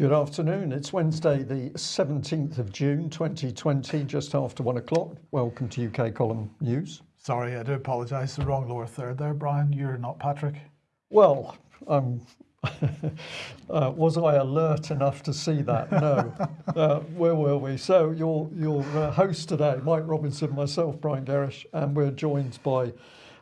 Good afternoon. It's Wednesday, the 17th of June 2020, just after one o'clock. Welcome to UK Column News. Sorry, I do apologise. The wrong lower third there, Brian. You're not Patrick. Well, um, uh, was I alert enough to see that? No. uh, where were we? So, your, your uh, host today, Mike Robinson, myself, Brian Gerrish, and we're joined by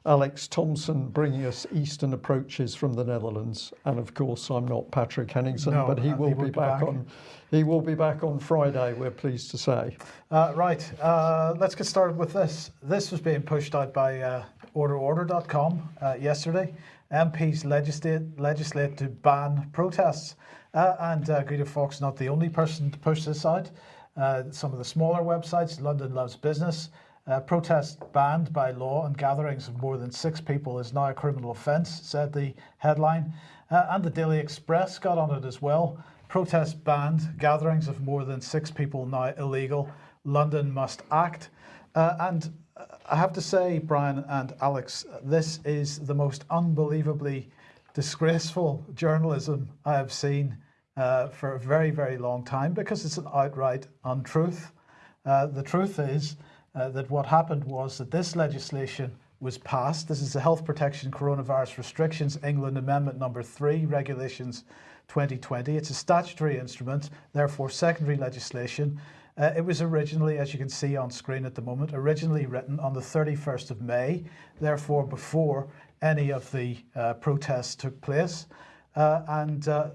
Alex Thompson bringing us Eastern approaches from the Netherlands. And of course, I'm not Patrick Henningsen, no, but he will be back, back, on. He will be back on Friday. We're pleased to say. Uh, right. Uh, let's get started with this. This was being pushed out by uh, OrderOrder.com uh, yesterday. MPs legislate legislate to ban protests, uh, and uh, Guido Fawkes not the only person to push this out. Uh, some of the smaller websites, London Loves Business, uh, protest banned by law and gatherings of more than six people is now a criminal offence, said the headline. Uh, and the Daily Express got on it as well. Protest banned, gatherings of more than six people now illegal. London must act. Uh, and uh, I have to say, Brian and Alex, this is the most unbelievably disgraceful journalism I have seen uh, for a very, very long time because it's an outright untruth. Uh, the truth is uh, that what happened was that this legislation was passed. This is the Health Protection Coronavirus Restrictions England Amendment number three, regulations 2020. It's a statutory instrument, therefore secondary legislation. Uh, it was originally, as you can see on screen at the moment, originally written on the 31st of May, therefore before any of the uh, protests took place. Uh, and uh,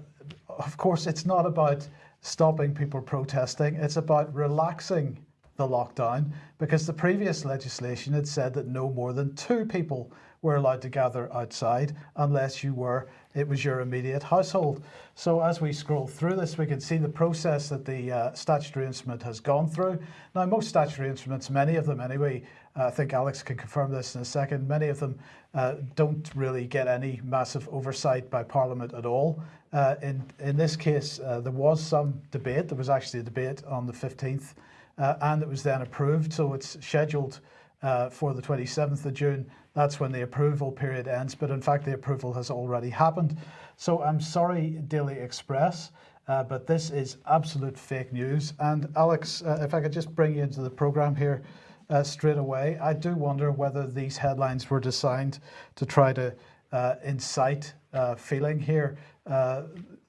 of course, it's not about stopping people protesting, it's about relaxing the lockdown because the previous legislation had said that no more than two people were allowed to gather outside unless you were it was your immediate household. So as we scroll through this, we can see the process that the uh, statutory instrument has gone through. Now, most statutory instruments, many of them anyway, uh, I think Alex can confirm this in a second, many of them uh, don't really get any massive oversight by Parliament at all. Uh, in, in this case, uh, there was some debate. There was actually a debate on the 15th uh, and it was then approved. So it's scheduled uh, for the 27th of June. That's when the approval period ends. But in fact, the approval has already happened. So I'm sorry, Daily Express, uh, but this is absolute fake news. And Alex, uh, if I could just bring you into the program here uh, straight away, I do wonder whether these headlines were designed to try to uh, incite feeling here uh,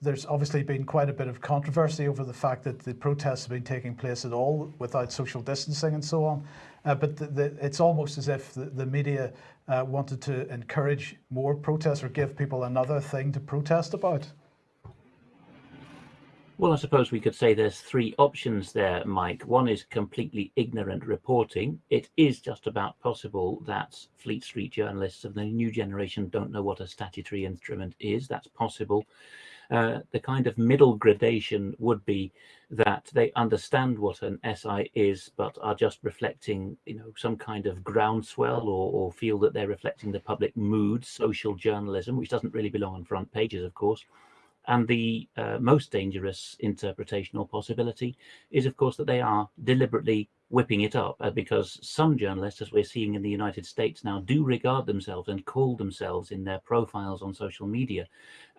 there's obviously been quite a bit of controversy over the fact that the protests have been taking place at all without social distancing and so on. Uh, but the, the, it's almost as if the, the media uh, wanted to encourage more protests or give people another thing to protest about. Well, I suppose we could say there's three options there, Mike. One is completely ignorant reporting. It is just about possible that Fleet Street journalists of the new generation don't know what a statutory instrument is. That's possible. Uh, the kind of middle gradation would be that they understand what an SI is, but are just reflecting, you know, some kind of groundswell or, or feel that they're reflecting the public mood, social journalism, which doesn't really belong on front pages, of course. And the uh, most dangerous interpretation or possibility is, of course, that they are deliberately whipping it up uh, because some journalists, as we're seeing in the United States now, do regard themselves and call themselves in their profiles on social media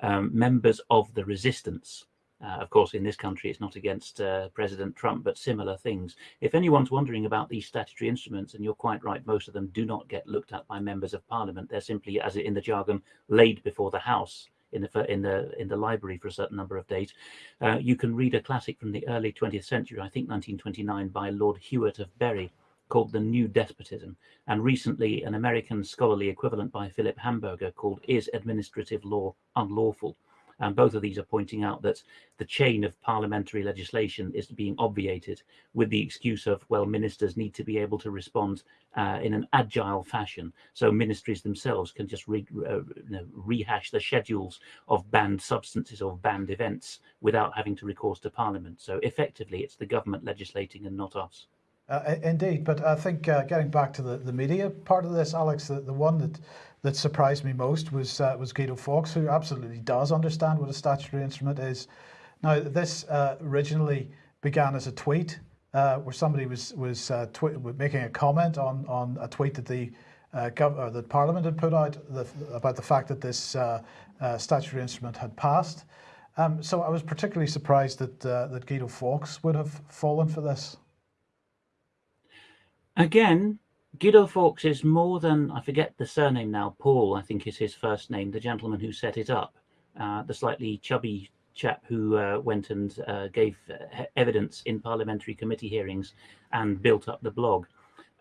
um, members of the resistance. Uh, of course, in this country, it's not against uh, President Trump, but similar things. If anyone's wondering about these statutory instruments, and you're quite right, most of them do not get looked at by members of parliament. They're simply, as in the jargon, laid before the House in the in the in the library for a certain number of days. Uh, you can read a classic from the early 20th century, I think 1929, by Lord Hewart of Bury, called The New Despotism, and recently an American scholarly equivalent by Philip Hamburger called Is Administrative Law Unlawful? And both of these are pointing out that the chain of parliamentary legislation is being obviated with the excuse of, well, ministers need to be able to respond uh, in an agile fashion. So ministries themselves can just re uh, you know, rehash the schedules of banned substances or banned events without having to recourse to parliament. So effectively, it's the government legislating and not us. Uh, indeed, but I think uh, getting back to the, the media part of this, Alex, the, the one that that surprised me most was uh, was Guido Fawkes, who absolutely does understand what a statutory instrument is. Now, this uh, originally began as a tweet uh, where somebody was was uh, making a comment on on a tweet that the uh, gov- that Parliament had put out the, about the fact that this uh, statutory instrument had passed. Um, so I was particularly surprised that uh, that Guido Fawkes would have fallen for this. Again, Guido Fawkes is more than, I forget the surname now, Paul, I think is his first name, the gentleman who set it up, uh, the slightly chubby chap who uh, went and uh, gave uh, evidence in parliamentary committee hearings and built up the blog.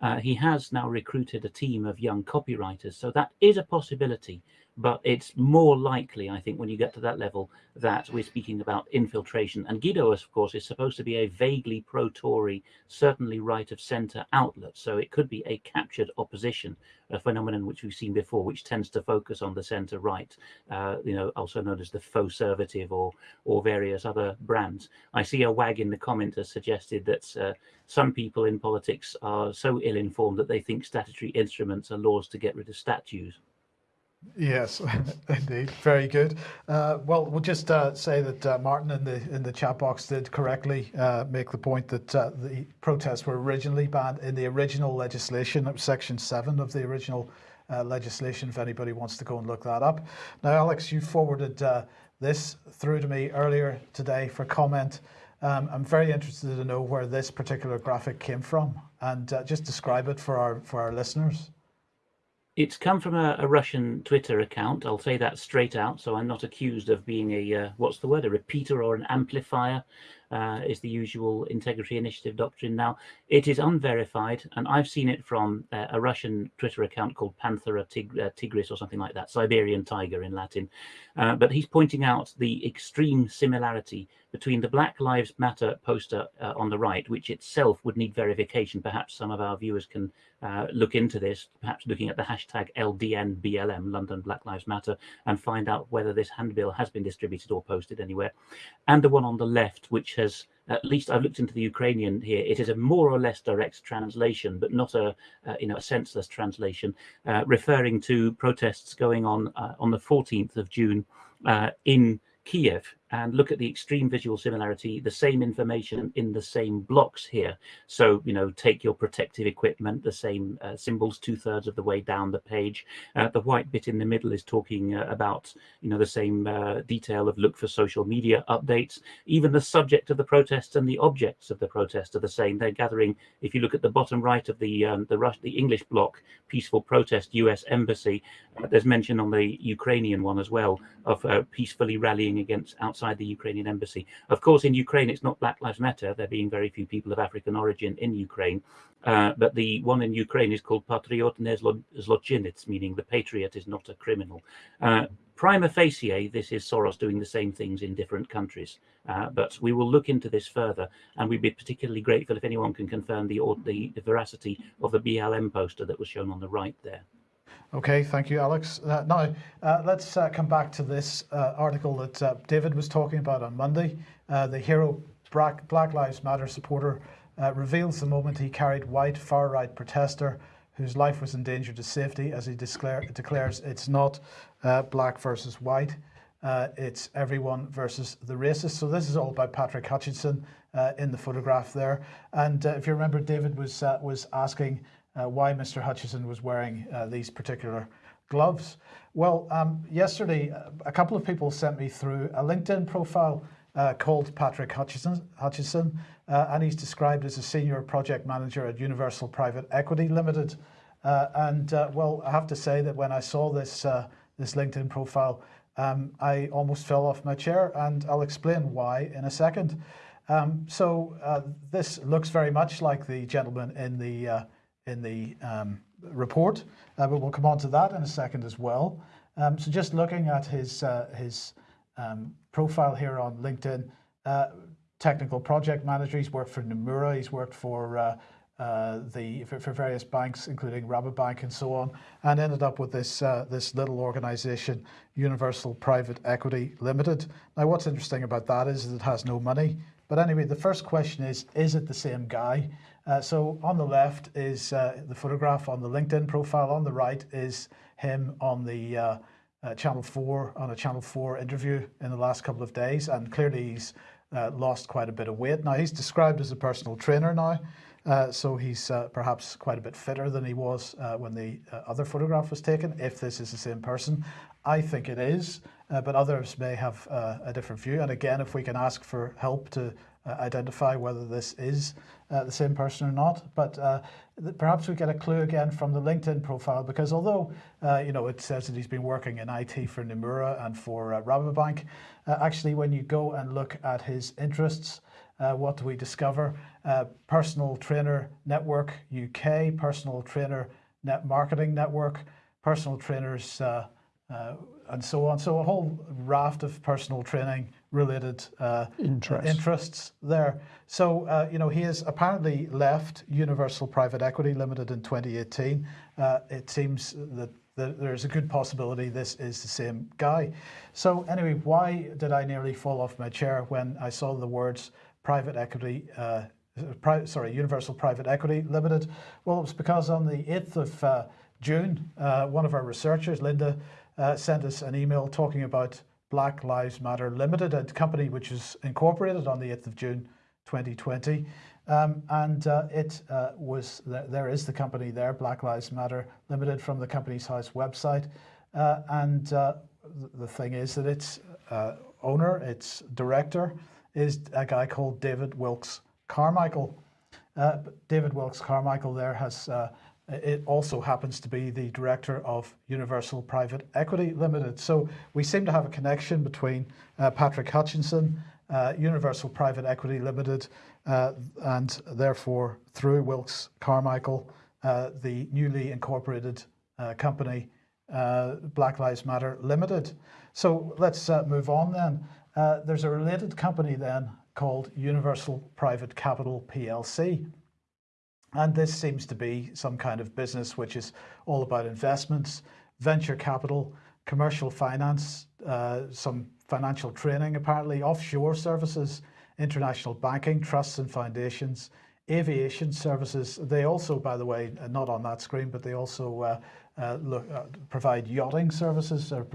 Uh, he has now recruited a team of young copywriters, so that is a possibility but it's more likely, I think, when you get to that level, that we're speaking about infiltration. And Guido, of course, is supposed to be a vaguely pro-Tory, certainly right of centre outlet. So it could be a captured opposition, a phenomenon which we've seen before, which tends to focus on the centre right, uh, you know, also known as the faux conservative or or various other brands. I see a wag in the comment has suggested that uh, some people in politics are so ill-informed that they think statutory instruments are laws to get rid of statues. Yes, indeed, very good. Uh, well, we'll just uh, say that uh, Martin in the in the chat box did correctly uh, make the point that uh, the protests were originally banned in the original legislation. Section Seven of the original uh, legislation. If anybody wants to go and look that up. Now, Alex, you forwarded this through to me earlier today for comment. Um, I'm very interested to know where this particular graphic came from and just describe it for our for our listeners. It's come from a, a, Russian Twitter account. I'll say that straight out, so I'm not accused of being a uh, what's the word, a repeater or an amplifier. Uh, is the usual integrity initiative doctrine. Now, it is unverified, and I've seen it from uh, a Russian Twitter account called Panthera tig uh, tigris or something like that, Siberian tiger in Latin. Uh, but he's pointing out the extreme similarity between the Black Lives Matter poster uh, on the right, which itself would need verification. Perhaps some of our viewers can uh, look into this, perhaps looking at the hashtag LDNBLM, London Black Lives Matter, and find out whether this handbill has been distributed or posted anywhere. And the one on the left, which has at least I've looked into the Ukrainian here. It is a more or less direct translation, but not a uh, you know a senseless translation, uh, referring to protests going on uh, on the 14th of June uh, in Kiev and look at the extreme visual similarity, the same information in the same blocks here. So, you know, take your protective equipment, the same uh, symbols two thirds of the way down the page. Uh, the white bit in the middle is talking uh, about, you know, the same uh, detail of look for social media updates. Even the subject of the protests and the objects of the protest are the same. They're gathering, if you look at the bottom right of the um, the, Rush, the English block, peaceful protest, US embassy, uh, there's mention on the Ukrainian one as well of uh, peacefully rallying against outside the Ukrainian embassy. Of course, in Ukraine, it's not Black Lives Matter, there being very few people of African origin in Ukraine. Uh, but the one in Ukraine is called Patriot Zlochinic, meaning the patriot is not a criminal. Uh, prima facie, this is Soros doing the same things in different countries. Uh, but we will look into this further, and we'd be particularly grateful if anyone can confirm the, the veracity of the BLM poster that was shown on the right there. Okay, thank you, Alex. Uh, now, uh, let's uh, come back to this uh, article that uh, David was talking about on Monday. Uh, the hero Black, Black, Lives Matter supporter reveals the moment he carried white far-right protester whose life was endangered to safety as he declare, declares it's not black versus white, it's everyone versus the racist. So this is all by Patrick Hutchinson in the photograph there. And if you remember, David was, was asking why Mr. Hutchison was wearing uh, these particular gloves. Well, um, yesterday, uh, a couple of people sent me through a LinkedIn profile uh, called Patrick Hutchison, Hutchison uh, and he's described as a senior project manager at Universal Private Equity Limited. Uh, and well, I have to say that when I saw this, this LinkedIn profile, um, I almost fell off my chair and I'll explain why in a second. Um, so this looks very much like the gentleman in the in the um, report, uh, but we'll come on to that in a second as well. Um, so just looking at his, uh, his um, profile here on LinkedIn, uh, technical project manager, he's worked for Nomura, he's worked for uh, uh, the for, for, various banks, including Rabobank and so on, and ended up with this uh, this little organisation, Universal Private Equity Limited. Now, what's interesting about that is that it has no money. But anyway, the first question is: Is it the same guy? Uh, so on the left is uh, the photograph on the LinkedIn profile. On the right is him on the uh, uh Channel 4, on a Channel 4 interview in the last couple of days. And clearly he's uh, lost quite a bit of weight. Now he's described as a personal trainer now. Uh, so he's perhaps quite a bit fitter than he was when the other photograph was taken, if this is the same person. I think it is, but others may have a different view. And again, if we can ask for help to identify whether this is uh, the same person or not. But uh, perhaps we get a clue again from the LinkedIn profile because although uh, you know it says that he's been working in IT for Nomura and for uh, Rabobank, uh, actually when you go and look at his interests, uh, what do we discover? Personal Trainer Network UK, Personal Trainer Net Marketing Network, Personal Trainers, and so on. So a whole raft of personal training related uh, Interest. interests there. So, uh, you know, he has apparently left Universal Private Equity Limited in 2018. Uh, it seems that that there's a good possibility this is the same guy. So anyway, why did I nearly fall off my chair when I saw the words private equity, uh, pri- sorry, Universal Private Equity Limited? Well, it was because on the 8th of uh, June, uh, one of our researchers, Linda, uh, sent us an email talking about Black Lives Matter Limited, a company which was incorporated on the 8th of June 2020. Um, and uh, it uh, was, th- there is the company there, Black Lives Matter Limited, from the Companies House website. Uh, and uh, th- the thing is that its uh, owner, its director, is a guy called David Wilkes Carmichael. David Wilkes Carmichael there has, it also happens to be the director of Universal Private Equity Limited. So we seem to have a connection between uh, Patrick Hutchinson, uh, Universal Private Equity Limited, uh, and therefore through Wilkes Carmichael, uh, the newly incorporated uh, company, uh, Black Lives Matter Limited. So let's move on then. There's a related company then called Universal Private Capital PLC. And this seems to be some kind of business which is all about investments, venture capital, commercial finance, uh, some financial training, apparently, offshore services, international banking, trusts and foundations, aviation services. They also, by the way, uh, not on that screen, but they also uh, uh, look, uh, provide yachting services, or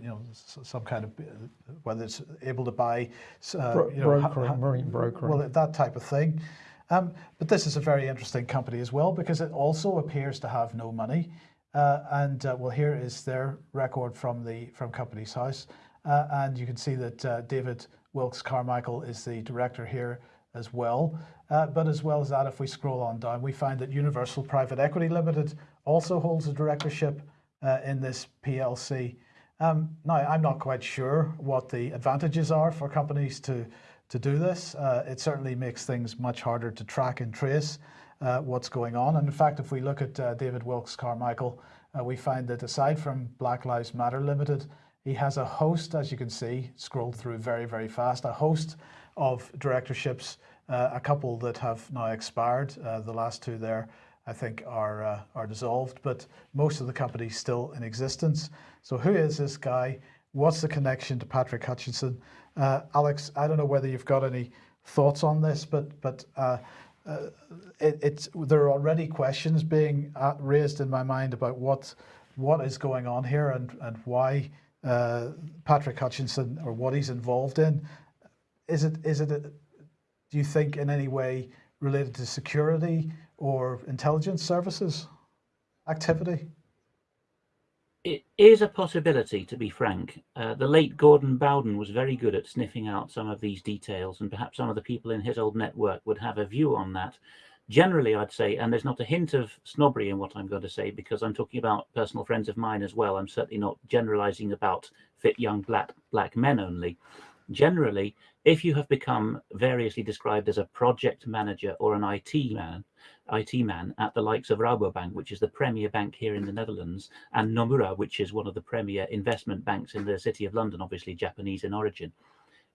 you know, some kind of uh, whether it's able to buy, uh, Bro- you know, marine brokering. well, that type of thing. Um, but this is a very interesting company as well because it also appears to have no money. Uh, and uh, well, here is their record from the from Companies House, uh, and you can see that uh, David Wilkes Carmichael is the director here as well. Uh, but as well as that, if we scroll on down, we find that Universal Private Equity Limited also holds a directorship uh, in this PLC. Um, now, I'm not quite sure what the advantages are for companies to to do this. Uh, it certainly makes things much harder to track and trace uh, what's going on. And in fact, if we look at uh, David Wilkes Carmichael, uh, we find that aside from Black Lives Matter Limited, he has a host, as you can see, scrolled through very, very fast, a host of directorships, uh, a couple that have now expired. Uh, the last two there, I think, are, are dissolved, but most of the companies still in existence. So who is this guy? What's the connection to Patrick Hutchinson? Uh, Alex, I don't know whether you've got any thoughts on this, but but uh, uh, it, it's there are already questions being uh, raised in my mind about what what is going on here and and why uh, Patrick Hutchinson or what he's involved in. Is it is it a, do you think in any way related to security or intelligence services activity? It is a possibility, to be frank. Uh, the late Gordon Bowden was very good at sniffing out some of these details, and perhaps some of the people in his old network would have a view on that. Generally, I'd say, and there's not a hint of snobbery in what I'm going to say because I'm talking about personal friends of mine as well. I'm certainly not generalizing about fit young black black men only. Generally, if you have become variously described as a project manager or an IT man, IT man at the likes of Rabobank, which is the premier bank here in the Netherlands, and Nomura, which is one of the premier investment banks in the city of London, obviously Japanese in origin,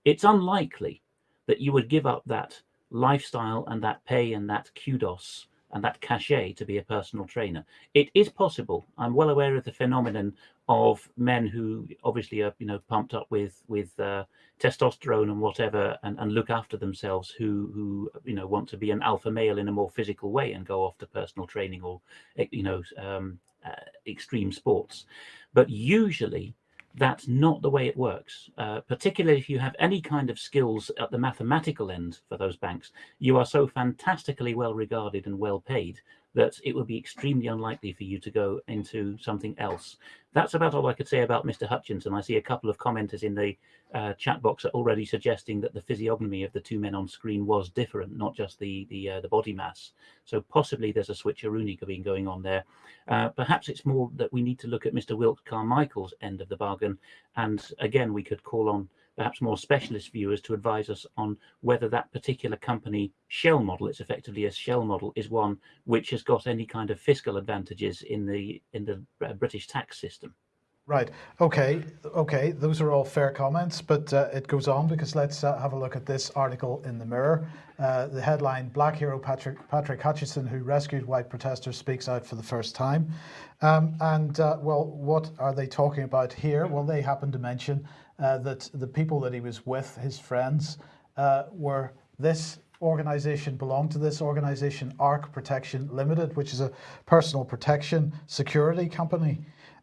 it's unlikely that you would give up that lifestyle and that pay and that kudos and that cachet to be a personal trainer. It is possible. I'm well aware of the phenomenon of men who obviously are, you know, pumped up with with uh, testosterone and whatever, and, and look after themselves, who who you know want to be an alpha male in a more physical way and go off to personal training or eh, you know um, uh, extreme sports. But usually, That's not the way it works, uh, particularly if you have any kind of skills at the mathematical end for those banks. You are so fantastically well regarded and well paid that it would be extremely unlikely for you to go into something else. That's about all I could say about Mr. Hutchinson. I see a couple of commenters in the uh, chat box are already suggesting that the physiognomy of the two men on screen was different, not just the the uh, the body mass. So possibly there's a switcheroonie being going on there. Uh, perhaps it's more that we need to look at Mr. Wilkes Carmichael's end of the bargain, and again we could call on perhaps more specialist viewers to advise us on whether that particular company shell model, it's effectively a shell model, is one which has got any kind of fiscal advantages in the in the uh, British tax system. Right. Okay. Okay. Those are all fair comments, but uh, it goes on because let's uh, have a look at this article in the Mirror. Uh, the headline: Black hero Patrick Patrick Hutchinson, who rescued white protesters, speaks out for the first time. Um, and uh, well, what are they talking about here? Well, they happen to mention uh, that the people that he was with, his friends, uh, were this organization belonged to this organization, ARC Protection Limited, which is a personal protection security company.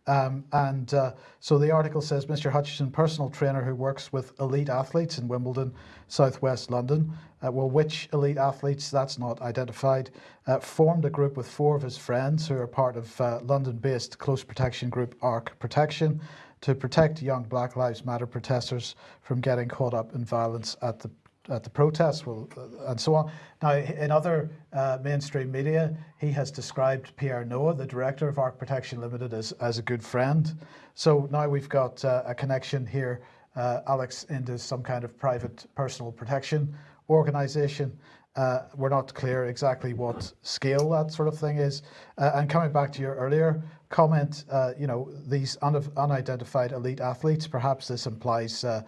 Um, and uh, so the article says Mr. Hutchinson, personal trainer who works with elite athletes in Wimbledon, southwest London. Uh, well, which elite athletes, that's not identified, uh, formed a group with four of his friends who are part of uh, London based close protection group ARC Protection to protect young Black Lives Matter protesters from getting caught up in violence at the at the protests well, uh, and so on. Now, in other uh, mainstream media, he has described Pierre Noah, the director of Arc Protection Limited, as, as a good friend. So now we've got uh, a connection here, uh, Alex, into some kind of private personal protection organization. Uh, we're not clear exactly what scale that sort of thing is. Uh, and coming back to your earlier comment, uh, you know, these un unidentified elite athletes, perhaps this implies uh,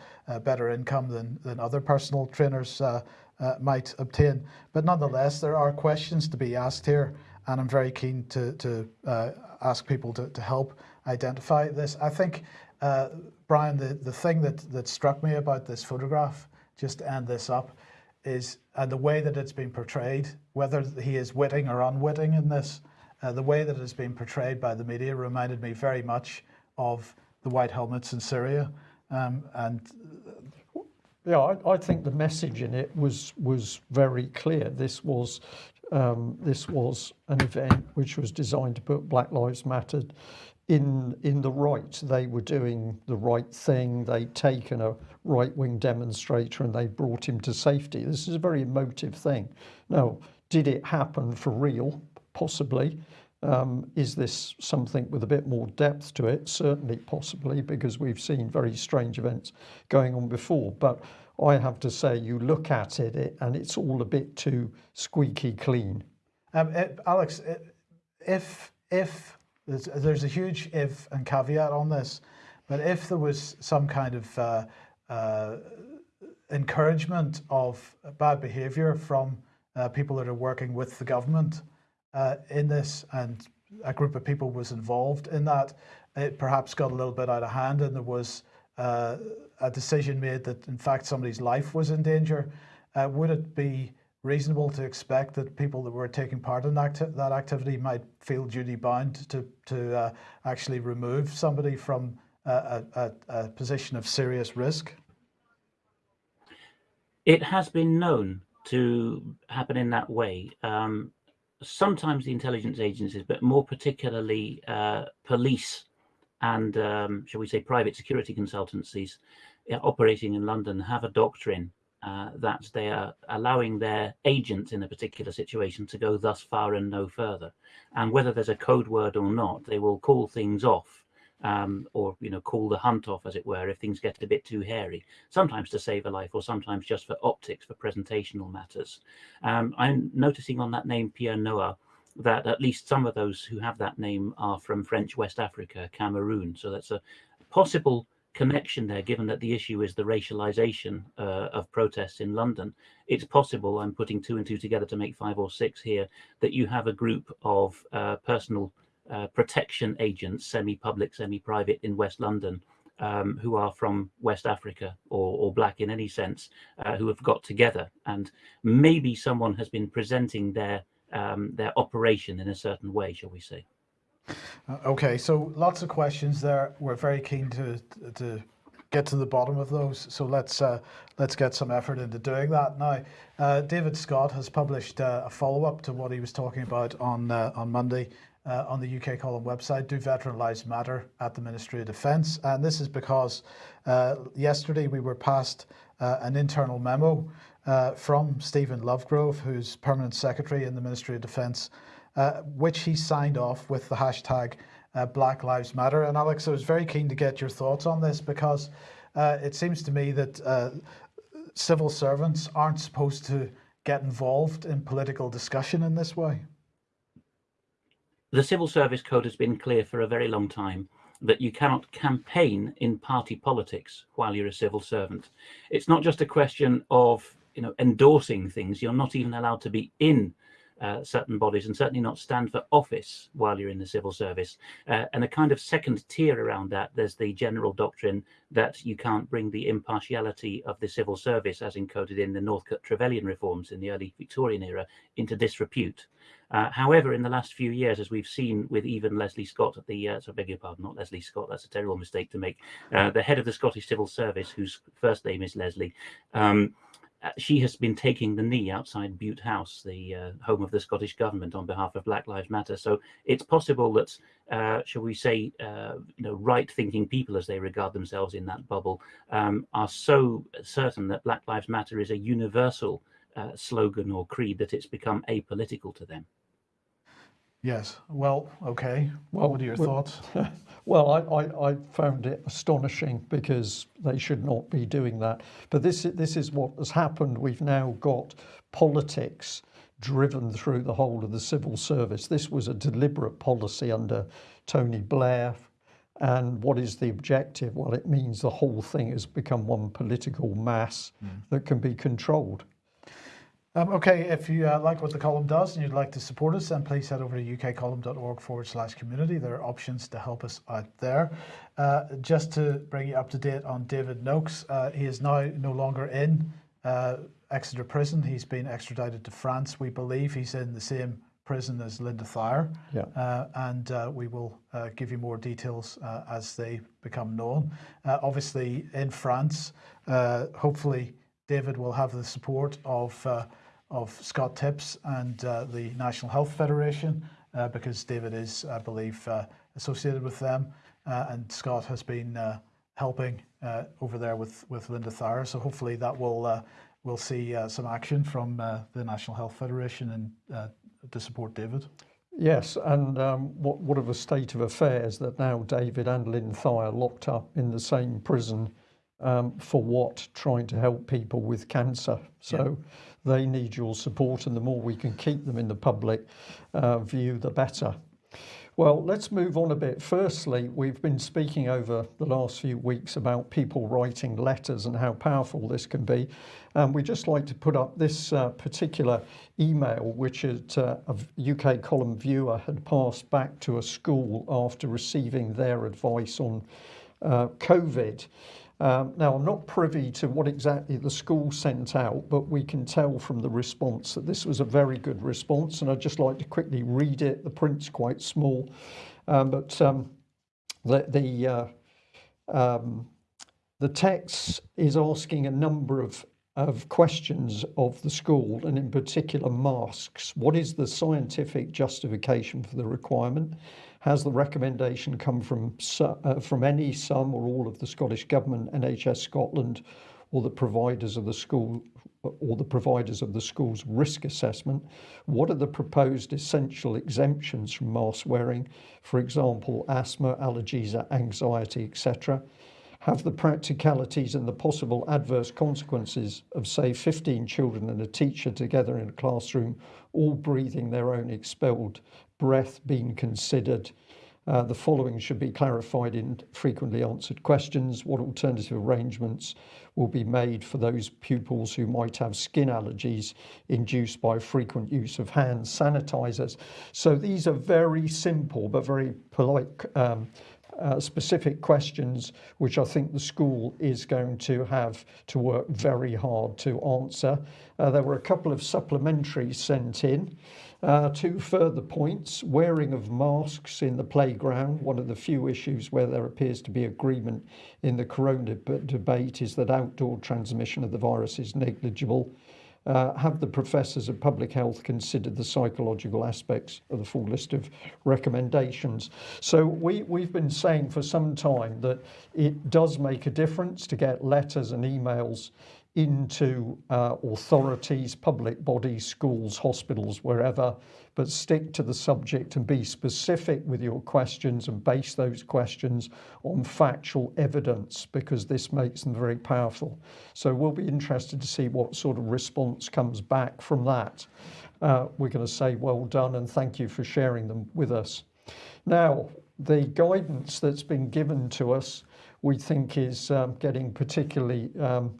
better income than, than other personal trainers uh, uh, might obtain. But nonetheless, there are questions to be asked here, and I'm very keen to, to uh, ask people to, to help identify this. I think, Brian, the, the thing that, that struck me about this photograph, just to end this up, is and the way that it's been portrayed, whether he is witting or unwitting in this, uh, the way that it's been portrayed by the media reminded me very much of the white helmets in Syria. Um, and yeah, I, I, think the message in it was was very clear. This was um, this was an event which was designed to put Black Lives Matter in in the right. They were doing the right thing. They'd taken a right-wing demonstrator and they brought him to safety. This is a very emotive thing. Now, did it happen for real? Possibly. Um, is this something with a bit more depth to it? Certainly, possibly, because we've seen very strange events going on before. But I have to say, you look at it, it and it's all a bit too squeaky clean. Um, it, Alex, it, if if there's, there's, a huge if and caveat on this, but if there was some kind of uh, uh, encouragement of bad behaviour from uh, people that are working with the government, uh, in this and a group of people was involved in that. It perhaps got a little bit out of hand and there was uh, a decision made that in fact somebody's life was in danger. Uh, would it be reasonable to expect that people that were taking part in that, that activity might feel duty bound to, to uh, actually remove somebody from a, a, a position of serious risk? It has been known to happen in that way. Um, sometimes the intelligence agencies, but more particularly uh, police and, um, shall we say, private security consultancies uh, operating in London have a doctrine uh, that they are allowing their agents in a particular situation to go thus far and no further. And whether there's a code word or not, they will call things off um, or you know call the hunt off, as it were, if things get a bit too hairy. Sometimes to save a life, or sometimes just for optics, for presentational matters. Um, I'm noticing on that name Pierre Noah that at least some of those who have that name are from French West Africa, Cameroon. So that's a possible connection there, given that the issue is the racialization uh, of protests in London. It's possible, I'm putting two and two together to make five or six here, that you have a group of uh, personal uh, protection agents, semi-public, semi-private in West London, um, who are from West Africa or, or black in any sense, uh, who have got together. And maybe someone has been presenting their um, their operation in a certain way, shall we say. Uh, Okay, so lots of questions there. We're very keen to to get to the bottom of those. So let's uh, let's get some effort into doing that now. Uh, David Scott has published uh, a follow up to what he was talking about on uh, on Monday. Uh, on the UK column website, Do Veteran Lives Matter at the Ministry of Defence? And this is because uh, yesterday we were passed uh, an internal memo uh, from Stephen Lovegrove, who's Permanent Secretary in the Ministry of Defence, uh, which he signed off with the hashtag uh, Black Lives Matter. And Alex, I was very keen to get your thoughts on this because it seems to me that civil servants aren't supposed to get involved in political discussion in this way. The Civil Service Code has been clear for a very long time that you cannot campaign in party politics while you're a civil servant. It's not just a question of you know endorsing things. You're not even allowed to be in uh, certain bodies and certainly not stand for office while you're in the civil service. Uh, and a kind of second tier around that, there's the general doctrine that you can't bring the impartiality of the civil service, as encoded in the Northcote Trevelyan reforms in the early Victorian era, into disrepute. Uh, however, in the last few years, as we've seen with even Leslie Scott at the, uh, so I beg your pardon, not Leslie Scott, that's a terrible mistake to make, uh, the head of the Scottish Civil Service, whose first name is Leslie, um, uh, she has been taking the knee outside Bute House, the uh, home of the Scottish government, on behalf of Black Lives Matter. So it's possible that, uh, shall we say, uh, you know, right-thinking people, as they regard themselves in that bubble, um, are so certain that Black Lives Matter is a universal uh, slogan or creed that it's become apolitical to them. Yes. Well, okay. Well, what are your well- thoughts? Well, I, I, I found it astonishing because they should not be doing that. But this, this is what has happened. We've now got politics driven through the whole of the civil service. This was a deliberate policy under Tony Blair. And what is the objective? Well, it means the whole thing has become one political mass that can be controlled. Um, okay, if you uh, like what the column does and you'd like to support us, then please head over to ukcolumn.org forward slash community. There are options to help us out there. Uh, just to bring you up to date on David Noakes, uh, he is now no longer in uh, Exeter Prison. He's been extradited to France. We believe he's in the same prison as Linda Thayer. Yeah. Uh, and uh, we will uh, give you more details uh, as they become known. Uh, obviously, in France, uh, hopefully, David will have the support of uh, of Scott Tips and uh, the National Health Federation uh, because David is, I believe, uh, associated with them, and Scott has been helping over there with with Linda Thayer. So hopefully that will we'll see uh, some action from uh, the National Health Federation and uh, to support David. Yes, and um, what, what of a state of affairs that now David and Lynn Thayer locked up in the same prison um, for what? Trying to help people with cancer. So they need your support, and the more we can keep them in the public uh, view, the better. Well, let's move on a bit. Firstly, we've been speaking over the last few weeks about people writing letters and how powerful this can be. And we just like to put up this uh, particular email, which it, uh, a UK column viewer had passed back to a school after receiving their advice on uh, COVID. Um, now, I'm not privy to what exactly the school sent out, but we can tell from the response that this was a very good response. And I'd just like to quickly read it. The print's quite small, um, but um, the, the, uh, um, the text is asking a number of, of questions of the school, and in particular, masks. What is the scientific justification for the requirement? Has the recommendation come from uh, from any, some, or all of the Scottish Government, NHS Scotland, or the providers of the school, or the providers of the school's risk assessment? What are the proposed essential exemptions from mask wearing? For example, asthma, allergies, anxiety, etc. Have the practicalities and the possible adverse consequences of, say, 15 children and a teacher together in a classroom, all breathing their own expelled breath, been considered? Uh, the following should be clarified in frequently answered questions. What alternative arrangements will be made for those pupils who might have skin allergies induced by frequent use of hand sanitizers? So these are very simple but very polite um, uh, specific questions which I think the school is going to have to work very hard to answer. Uh, there were a couple of supplementaries sent in. Uh, two further points wearing of masks in the playground. One of the few issues where there appears to be agreement in the corona debate is that outdoor transmission of the virus is negligible. Uh, have the professors of public health considered the psychological aspects of the full list of recommendations? So we, we've been saying for some time that it does make a difference to get letters and emails into uh, authorities, public bodies, schools, hospitals, wherever, but stick to the subject and be specific with your questions and base those questions on factual evidence because this makes them very powerful. So we'll be interested to see what sort of response comes back from that. Uh, we're going to say well done and thank you for sharing them with us. Now, the guidance that's been given to us we think is um, getting particularly um,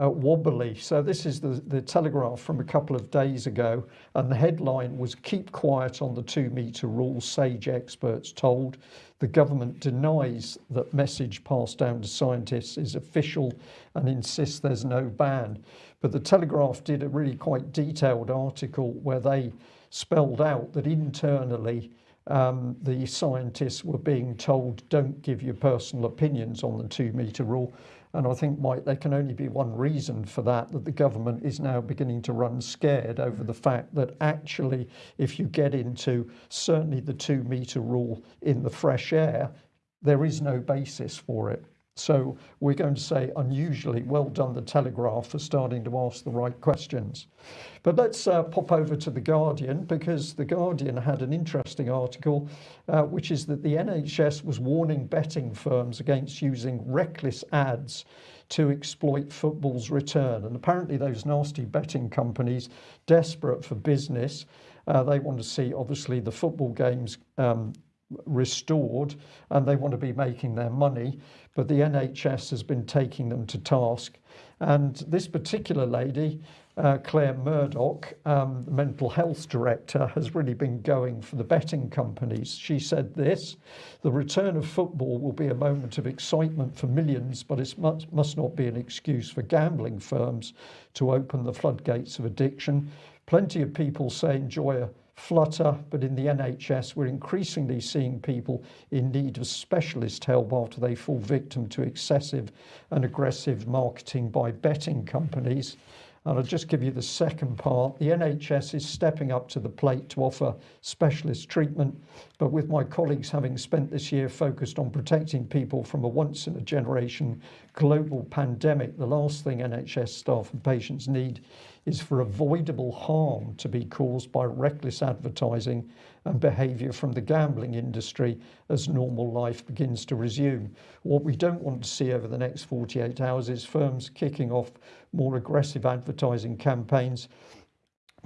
uh, wobbly. So this is the, the Telegraph from a couple of days ago and the headline was keep quiet on the two metre rule, sage experts told. The government denies that message passed down to scientists is official and insists there's no ban. But the Telegraph did a really quite detailed article where they spelled out that internally um, the scientists were being told don't give your personal opinions on the two metre rule and I think, Mike, there can only be one reason for that, that the government is now beginning to run scared over the fact that actually, if you get into certainly the two metre rule in the fresh air, there is no basis for it. So we're going to say unusually well done the Telegraph for starting to ask the right questions. But let's uh, pop over to the Guardian because the Guardian had an interesting article uh, which is that the NHS was warning betting firms against using reckless ads to exploit football's return and apparently those nasty betting companies desperate for business uh, they want to see obviously the football games um, restored and they want to be making their money but the NHS has been taking them to task. And this particular lady uh, Claire Murdoch um, mental health director has really been going for the betting companies. She said this the return of football will be a moment of excitement for millions but it must, must not be an excuse for gambling firms to open the floodgates of addiction. Plenty of people say enjoy a flutter but in the NHS we're increasingly seeing people in need of specialist help after they fall victim to excessive and aggressive marketing by betting companies. And I'll just give you the second part. The NHS is stepping up to the plate to offer specialist treatment but with my colleagues having spent this year focused on protecting people from a once in a generation global pandemic the last thing NHS staff and patients need is for avoidable harm to be caused by reckless advertising and behavior from the gambling industry as normal life begins to resume. What we don't want to see over the next 48 hours is firms kicking off more aggressive advertising campaigns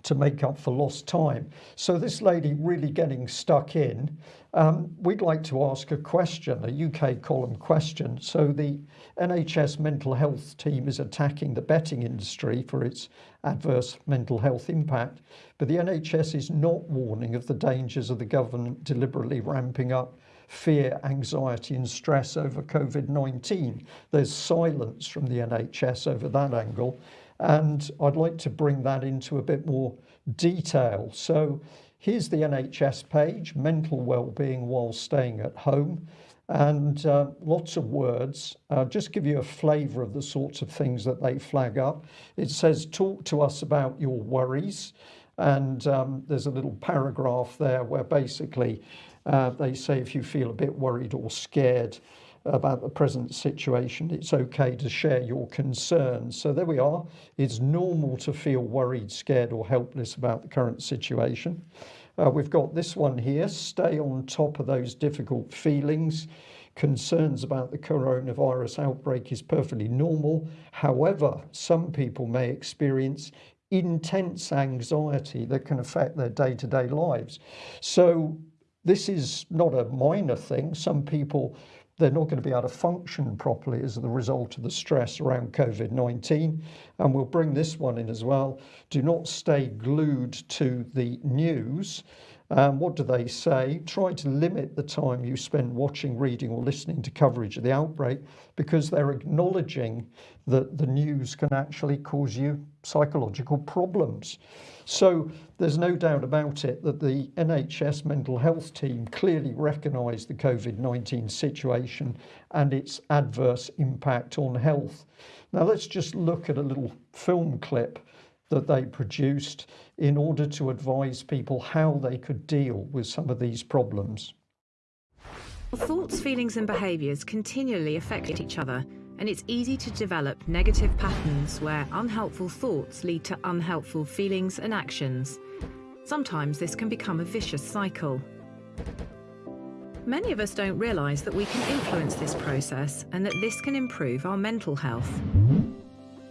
to make up for lost time. So this lady really getting stuck in. Um, we'd like to ask a question a UK column question. So the NHS mental health team is attacking the betting industry for its adverse mental health impact but the NHS is not warning of the dangers of the government deliberately ramping up fear anxiety and stress over COVID-19 there's silence from the NHS over that angle and I'd like to bring that into a bit more detail. So here's the NHS page mental well-being while staying at home. And uh, lots of words. Uh, just give you a flavor of the sorts of things that they flag up. It says talk to us about your worries. And um, there's a little paragraph there where basically uh, they say if you feel a bit worried or scared about the present situation. It's okay to share your concerns. So there we are. It's normal to feel worried scared or helpless about the current situation. Uh, we've got this one here. Stay on top of those difficult feelings. Concerns about the coronavirus outbreak is perfectly normal. However some people may experience intense anxiety that can affect their day-to-day -day lives. So this is not a minor thing. Some people they're not going to be able to function properly as the result of the stress around COVID-19 and we'll bring this one in as well. Do not stay glued to the news Um, what do they say? Try to limit the time you spend watching, reading, or listening to coverage of the outbreak because they're acknowledging that the news can actually cause you psychological problems. So there's no doubt about it that the NHS mental health team clearly recognised the COVID 19 situation and its adverse impact on health. Now let's just look at a little film clip that they produced in order to advise people how they could deal with some of these problems. Thoughts, feelings, and behaviours continually affect each other, and it's easy to develop negative patterns where unhelpful thoughts lead to unhelpful feelings and actions. Sometimes this can become a vicious cycle. Many of us don't realise that we can influence this process and that this can improve our mental health.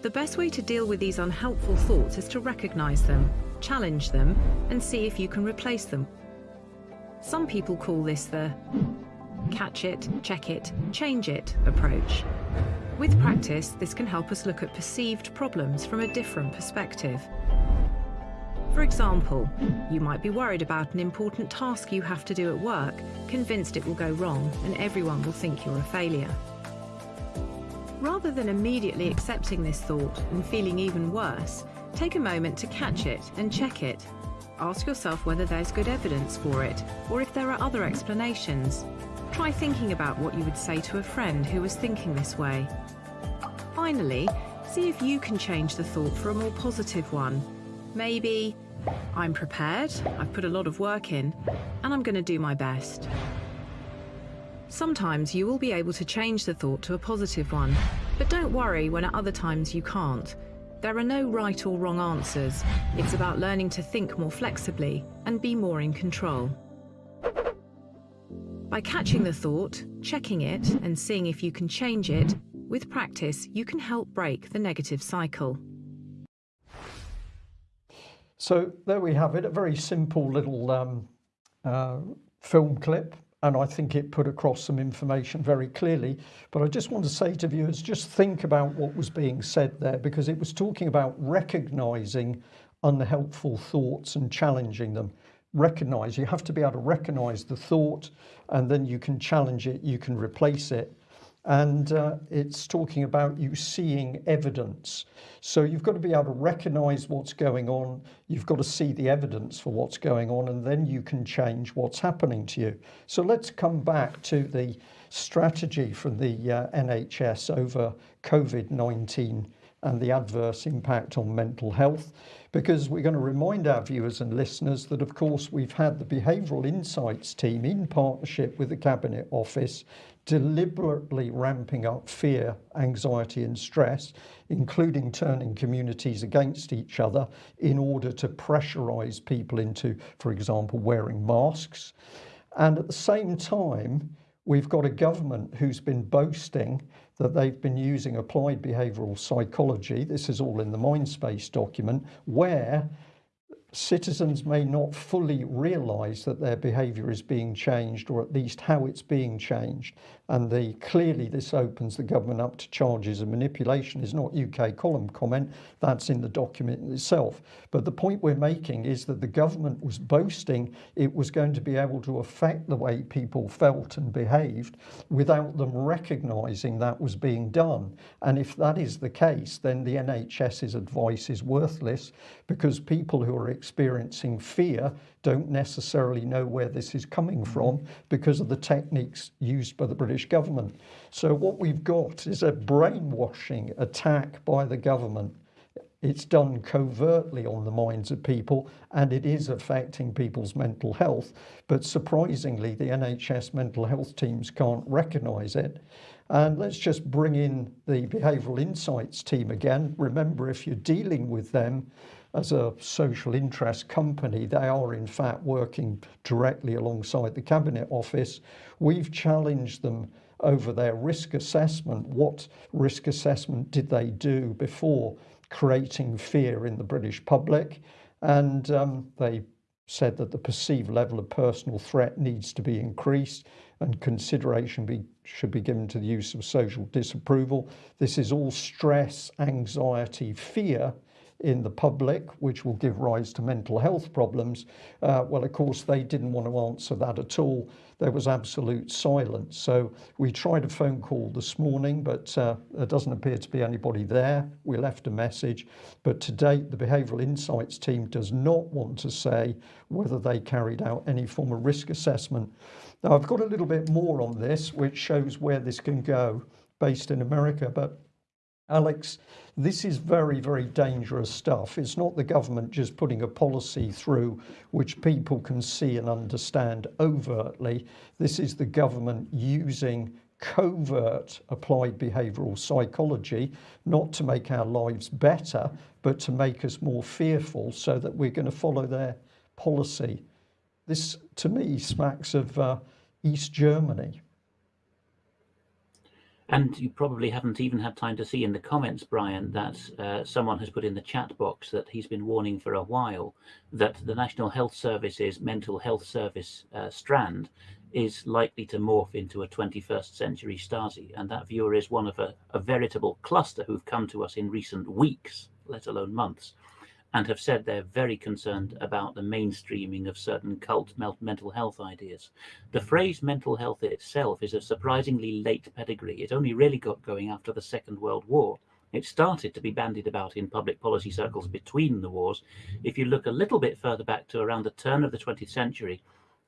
The best way to deal with these unhelpful thoughts is to recognise them, challenge them, and see if you can replace them. Some people call this the catch it, check it, change it approach. With practice, this can help us look at perceived problems from a different perspective. For example, you might be worried about an important task you have to do at work, convinced it will go wrong and everyone will think you're a failure. Rather than immediately accepting this thought and feeling even worse, take a moment to catch it and check it. Ask yourself whether there's good evidence for it or if there are other explanations. Try thinking about what you would say to a friend who was thinking this way. Finally, see if you can change the thought for a more positive one. Maybe, I'm prepared, I've put a lot of work in, and I'm going to do my best. Sometimes you will be able to change the thought to a positive one, but don't worry when at other times you can't. There are no right or wrong answers. It's about learning to think more flexibly and be more in control. By catching the thought, checking it, and seeing if you can change it, with practice, you can help break the negative cycle. So there we have it, a very simple little um, uh, film clip. And I think it put across some information very clearly. But I just want to say to viewers, just think about what was being said there, because it was talking about recognizing unhelpful thoughts and challenging them recognize you have to be able to recognize the thought and then you can challenge it you can replace it and uh, it's talking about you seeing evidence. So you've got to be able to recognize what's going on. You've got to see the evidence for what's going on and then you can change what's happening to you. So let's come back to the strategy from the uh, NHS over COVID-19 and the adverse impact on mental health because we're going to remind our viewers and listeners that of course we've had the behavioural insights team in partnership with the cabinet office deliberately ramping up fear anxiety and stress including turning communities against each other in order to pressurize people into for example wearing masks. And at the same time we've got a government who's been boasting that they've been using applied behavioral psychology this is all in the mindspace document where citizens may not fully realize that their behavior is being changed or at least how it's being changed and the clearly this opens the government up to charges of manipulation. Is not UK column comment that's in the document itself. But the point we're making is that the government was boasting it was going to be able to affect the way people felt and behaved without them recognizing that was being done. And if that is the case then the NHS's advice is worthless because people who are experiencing fear don't necessarily know where this is coming mm-hmm. from because of the techniques used by the British government. So what we've got is a brainwashing attack by the government. It's done covertly on the minds of people and it is affecting people's mental health but surprisingly the NHS mental health teams can't recognize it. And let's just bring in the behavioral insights team again. Remember if you're dealing with them as a social interest company they are in fact working directly alongside the cabinet office. We've challenged them over their risk assessment. What risk assessment did they do before creating fear in the British public? And um, they said that the perceived level of personal threat needs to be increased and consideration be, should be given to the use of social disapproval. This is all stress anxiety fear in the public, which will give rise to mental health problems. Uh, well, of course, they didn't want to answer that at all. There was absolute silence. So we tried a phone call this morning, but uh, there doesn't appear to be anybody there. We left a message, but to date, the Behavioural Insights team does not want to say whether they carried out any form of risk assessment. Now, I've got a little bit more on this, which shows where this can go based in America, but Alex, this is very, very dangerous stuff. It's not the government just putting a policy through which people can see and understand overtly. This is the government using covert applied behavioral psychology, not to make our lives better, but to make us more fearful so that we're going to follow their policy. This, to me, smacks of uh, East Germany. And you probably haven't even had time to see in the comments, Brian, that uh, someone has put in the chat box that he's been warning for a while that the National Health Service's mental health service uh, strand is likely to morph into a 21st century Stasi. And that viewer is one of a, a veritable cluster who've come to us in recent weeks, let alone months, and have said they're very concerned about the mainstreaming of certain cult mental health ideas. The phrase mental health itself is a surprisingly late pedigree. It only really got going after the Second World War. It started to be bandied about in public policy circles between the wars. If you look a little bit further back to around the turn of the 20th century,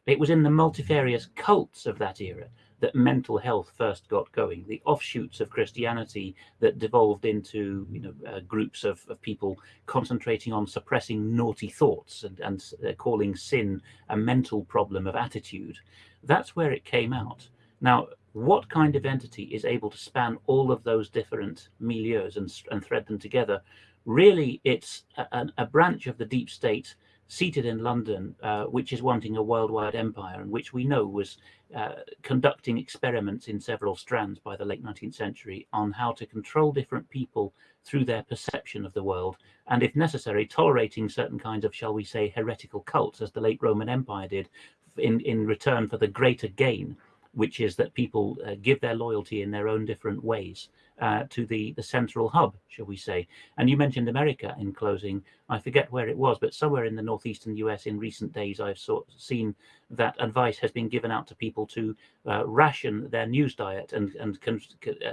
it was in the multifarious cults of that era that mental health first got going, the offshoots of Christianity that devolved into you know uh, groups of, of people concentrating on suppressing naughty thoughts and, and uh, calling sin a mental problem of attitude. That's where it came out. Now, what kind of entity is able to span all of those different milieus and, and thread them together? Really, it's a, a branch of the deep state seated in London, uh, which is wanting a worldwide empire, and which we know was uh, conducting experiments in several strands by the late 19th century on how to control different people through their perception of the world, and if necessary, tolerating certain kinds of, shall we say, heretical cults, as the late Roman Empire did, in, in return for the greater gain, which is that people uh, give their loyalty in their own different ways uh, to the, the central hub, shall we say. And you mentioned America in closing. I forget where it was, but somewhere in the northeastern US in recent days, I've sort seen that advice has been given out to people to uh, ration their news diet and, and con uh,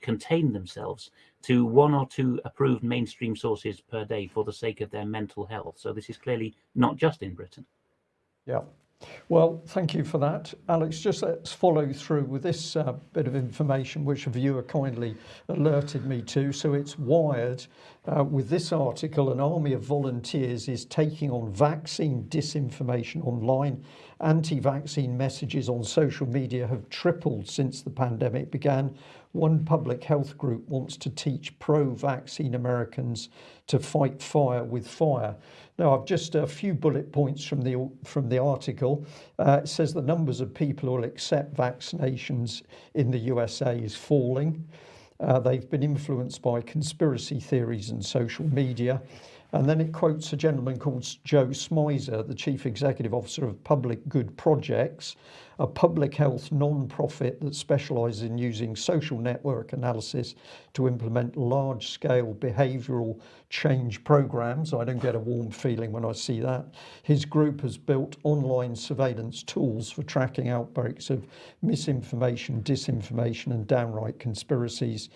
contain themselves to one or two approved mainstream sources per day for the sake of their mental health. So this is clearly not just in Britain. Yeah. Well, thank you for that. Alex, just let's follow through with this uh, bit of information which a viewer kindly alerted me to. So it's wired uh, with this article, an army of volunteers is taking on vaccine disinformation online. Anti-vaccine messages on social media have tripled since the pandemic began. One public health group wants to teach pro-vaccine Americans to fight fire with fire. Now, I've just a few bullet points from the from the article. Uh, it says the numbers of people who will accept vaccinations in the USA is falling. Uh, they've been influenced by conspiracy theories and social media. And then it quotes a gentleman called Joe Smyser, the Chief Executive Officer of Public Good Projects, a public health non-profit that specialises in using social network analysis to implement large-scale behavioural change programs. I don't get a warm feeling when I see that. His group has built online surveillance tools for tracking outbreaks of misinformation, disinformation and downright conspiracies.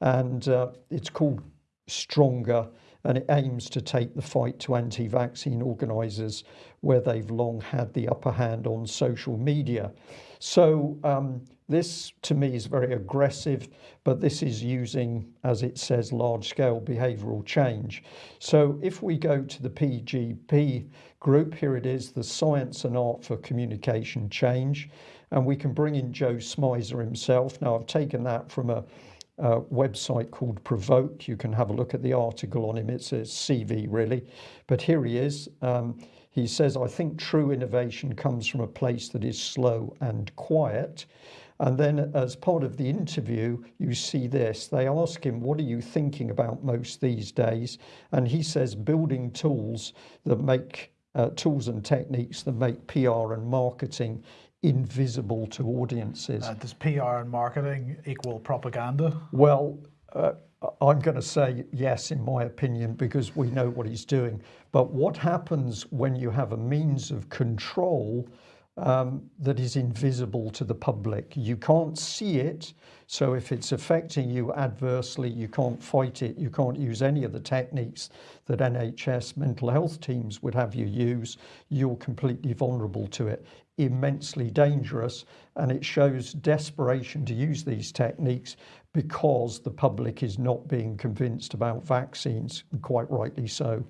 And uh, it's called Stronger and it aims to take the fight to anti-vaccine organisers where they've long had the upper hand on social media. So um, this to me is very aggressive, but this is using, as it says, large-scale behavioural change. So if we go to the PGP group, here it is, the Science and Art for Communication Change, and we can bring in Joe Smyser himself. Now I've taken that from a website called Provoke. You can have a look at the article on him. It's a CV really, but here he is. Um, he says, I think true innovation comes from a place that is slow and quiet. And then as part of the interview, you see this, they ask him, what are you thinking about most these days? And he says, building tools that make uh, tools and techniques that make PR and marketing invisible to audiences. Uh, does PR and marketing equal propaganda? Well, uh, I'm going to say yes, in my opinion, because we know what he's doing. But what happens when you have a means of control um, that is invisible to the public? You can't see it. So if it's affecting you adversely, you can't fight it. You can't use any of the techniques that NHS mental health teams would have you use. You're completely vulnerable to it immensely dangerous and it shows desperation to use these techniques because the public is not being convinced about vaccines, quite rightly so.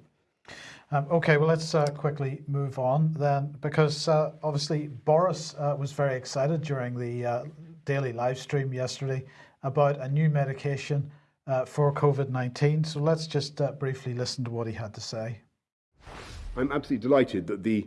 Um, okay, well, let's uh, quickly move on then, because uh, obviously Boris uh, was very excited during the uh, daily live stream yesterday about a new medication uh, for COVID 19. So let's just uh, briefly listen to what he had to say. I'm absolutely delighted that the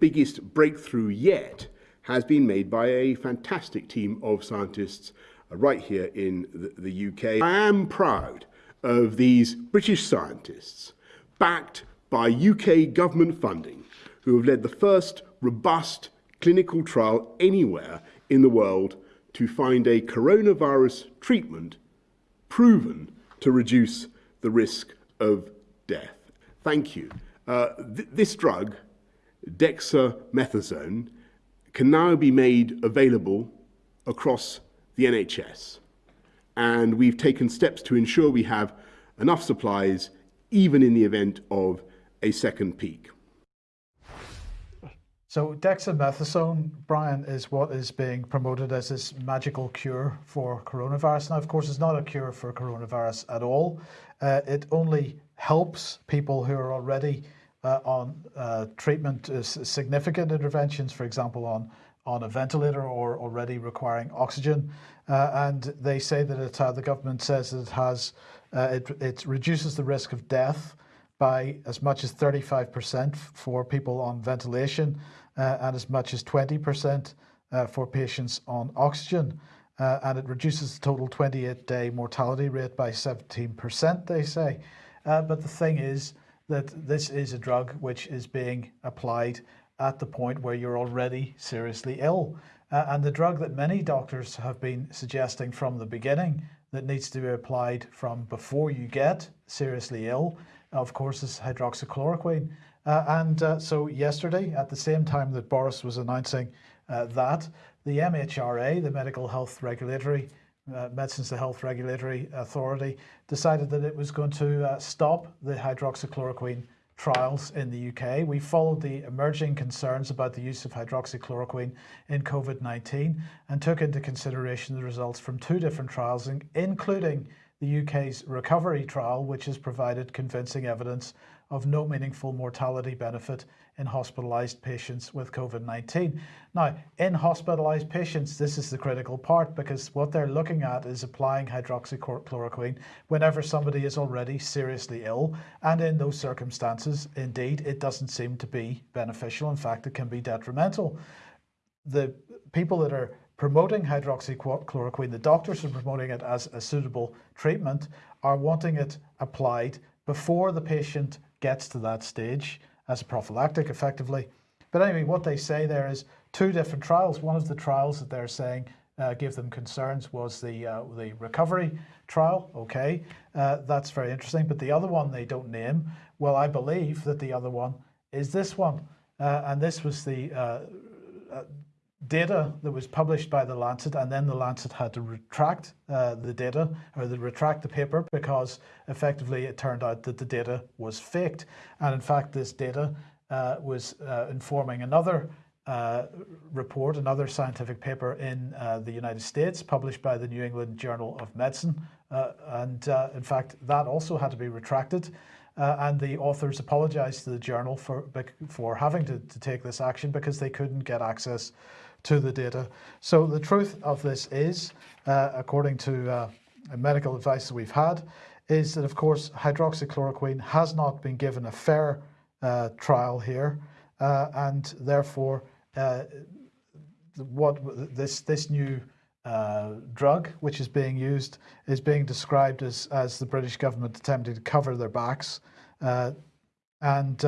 biggest breakthrough yet has been made by a fantastic team of scientists uh, right here in the, the UK. I am proud of these British scientists, backed by UK government funding, who have led the first robust clinical trial anywhere in the world to find a coronavirus treatment proven to reduce the risk of death. Thank you. Uh, th this drug, dexamethasone, can now be made available across the NHS. And we've taken steps to ensure we have enough supplies even in the event of a second peak. So dexamethasone, Brian, is what is being promoted as this magical cure for coronavirus. Now, of course, it's not a cure for coronavirus at all. Uh, it only helps people who are already uh, on uh, treatment, uh, significant interventions, for example, on on a ventilator or already requiring oxygen. Uh, and they say that it, uh, the government says it has, it, it reduces the risk of death by as much as 35% for people on ventilation uh, and as much as 20% uh, for patients on oxygen. Uh, and it reduces the total 28 day mortality rate by 17%, they say. but the thing is, that this is a drug which is being applied at the point where you're already seriously ill. Uh, and the drug that many doctors have been suggesting from the beginning that needs to be applied from before you get seriously ill, of course, is hydroxychloroquine. Uh, and uh, so yesterday, at the same time that Boris was announcing uh, that, the MHRA, the Medical Health Regulatory uh, Medicines to Health Regulatory Authority decided that it was going to uh, stop the hydroxychloroquine trials in the UK. We followed the emerging concerns about the use of hydroxychloroquine in COVID-19 and took into consideration the results from two different trials, including the UK's recovery trial, which has provided convincing evidence of no meaningful mortality benefit in hospitalized patients with COVID-19. Now, in hospitalized patients, this is the critical part because what they're looking at is applying hydroxychloroquine whenever somebody is already seriously ill. And in those circumstances, indeed, it doesn't seem to be beneficial. In fact, it can be detrimental. The people that are promoting hydroxychloroquine, the doctors are promoting it as a suitable treatment, are wanting it applied before the patient gets to that stage as a prophylactic effectively. But anyway, what they say there is two different trials. One of the trials that they're saying uh, give them concerns was the uh, the recovery trial. Okay, uh, that's very interesting. But the other one they don't name. Well, I believe that the other one is this one, uh, and this was the uh, uh, data that was published by the Lancet, and then the Lancet had to retract uh, the data or the retract the paper because effectively it turned out that the data was faked. And in fact, this data uh, was uh, informing another uh, report, another scientific paper in uh, the United States published by the New England Journal of Medicine. Uh, and in fact, that also had to be retracted. and the authors apologized to the journal for, for having to, to take this action because they couldn't get access to the data. So the truth of this is, uh, according to uh, medical advice that we've had, is that of course hydroxychloroquine has not been given a fair uh, trial here, uh, and therefore uh, what this this new uh, drug which is being used is being described as as the British government attempting to cover their backs, and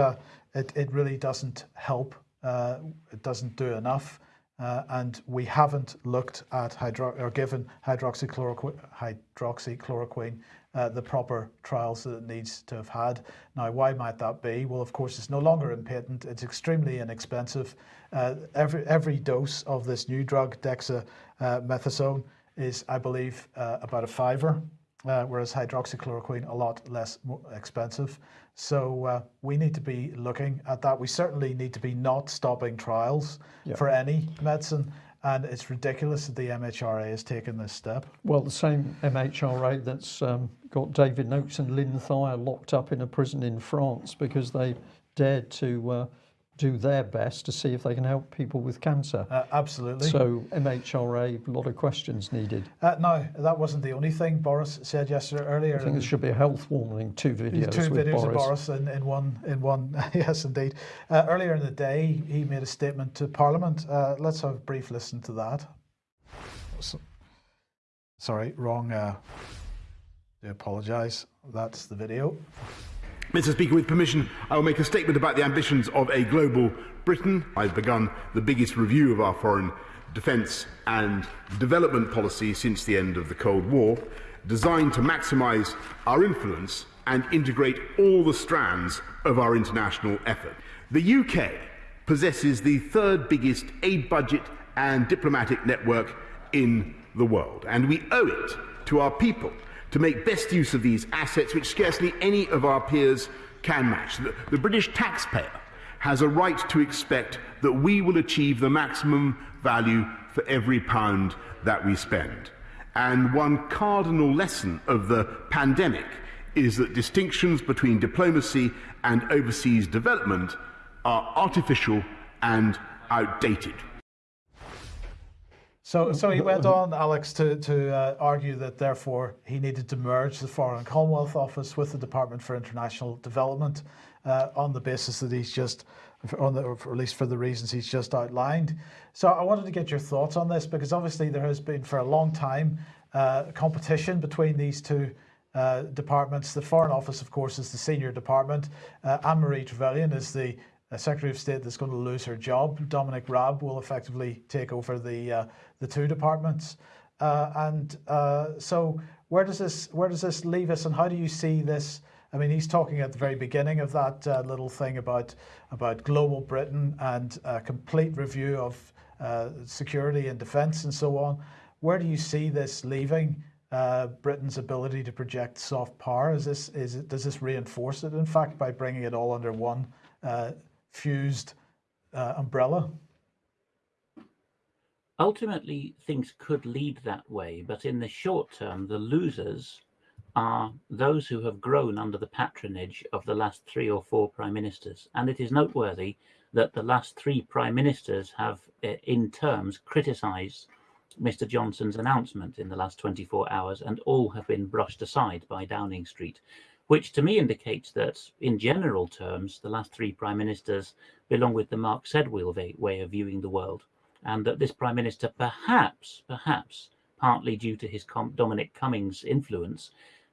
it it really doesn't help. it doesn't do enough. Uh, and we haven't looked at hydro or given hydroxychloroquine, hydroxychloroquine uh, the proper trials that it needs to have had. Now, why might that be? Well, of course, it's no longer in patent. It's extremely inexpensive. Uh, every every dose of this new drug, dexamethasone, is, I believe, uh, about a fiver, uh, whereas hydroxychloroquine a lot less expensive. So uh, we need to be looking at that. We certainly need to be not stopping trials Yeah. for any medicine. And it's ridiculous that the MHRA has taken this step. Well, the same MHRA that's um, got David Noakes and Lyn Thyer locked up in a prison in France because they dared to uh, do their best to see if they can help people with cancer. Uh, absolutely. So MHRA, a lot of questions needed. Uh, now, that wasn't the only thing Boris said yesterday earlier. I think there should be a health warning, two videos two with videos Boris. of Boris in, in one. In one, yes, indeed. Uh, earlier in the day, he made a statement to Parliament. Uh, let's have a brief listen to that. So- sorry, wrong. Uh, I apologise. That's the video. Mr. Speaker, with permission, I will make a statement about the ambitions of a global Britain. I've begun the biggest review of our foreign defence and development policy since the end of the Cold War, designed to maximise our influence and integrate all the strands of our international effort. The UK possesses the third biggest aid budget and diplomatic network in the world, and we owe it to our people to make best use of these assets, which scarcely any of our peers can match. The, the British taxpayer has a right to expect that we will achieve the maximum value for every pound that we spend. And one cardinal lesson of the pandemic is that distinctions between diplomacy and overseas development are artificial and outdated. So, so he went on, Alex, to, to uh, argue that therefore he needed to merge the Foreign Commonwealth Office with the Department for International Development uh, on the basis that he's just, on the, or at least for the reasons he's just outlined. So I wanted to get your thoughts on this because obviously there has been for a long time uh, competition between these two uh, departments. The Foreign Office, of course, is the senior department. Uh, Anne-Marie Trevelyan is the uh, Secretary of State that's going to lose her job. Dominic Raab will effectively take over the the two departments. Uh, and uh, so, where does this where does this leave us, and how do you see this? I mean, he's talking at the very beginning of that uh, little thing about about global Britain and a complete review of uh, security and defence and so on. Where do you see this leaving uh, Britain's ability to project soft power? Is this is it, does this reinforce it? In fact, by bringing it all under one uh, fused umbrella. Ultimately, things could lead that way, but in the short term, the losers are those who have grown under the patronage of the last three or four prime ministers. And it is noteworthy that the last three prime ministers have, uh, in terms, criticised Mr. Johnson's announcement in the last 24 hours, and all have been brushed aside by Downing Street, which to me indicates that, in general terms, the last three prime ministers belong with the Mark Sedwill way of viewing the world, and that this prime minister, perhaps, perhaps, partly due to his Dominic Cummings influence,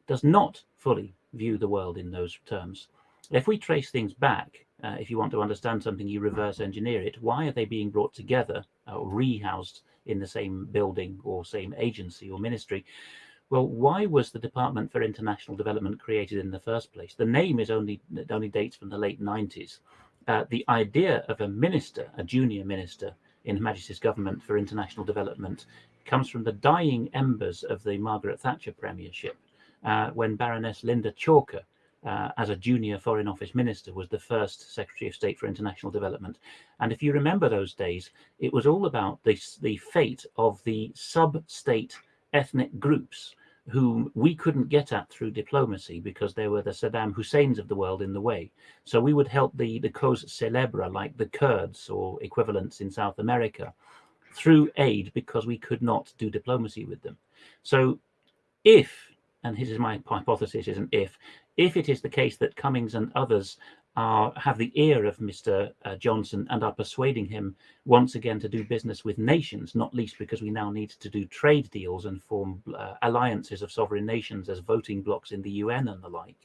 does not fully view the world in those terms. If we trace things back, uh, if you want to understand something, you reverse engineer it. Why are they being brought together or rehoused in the same building or same agency or ministry? Well, why was the Department for International Development created in the first place? The name is only only dates from the late 90s. Uh, the idea of a minister, a junior minister in Her Majesty's government for international development, comes from the dying embers of the Margaret Thatcher premiership, uh, when Baroness Lynda Chalker, uh, as a junior Foreign Office minister, was the first Secretary of State for International Development. And if you remember those days, it was all about the, the fate of the sub state ethnic groups whom we couldn't get at through diplomacy because they were the Saddam Husseins of the world in the way. So we would help the, the cause célèbre, like the Kurds or equivalents in South America, through aid because we could not do diplomacy with them. So if, and this is my hypothesis, is an if, if it is the case that Cummings and others are, have the ear of Mr. Uh, Johnson and are persuading him once again to do business with nations, not least because we now need to do trade deals and form uh, alliances of sovereign nations as voting blocks in the UN and the like,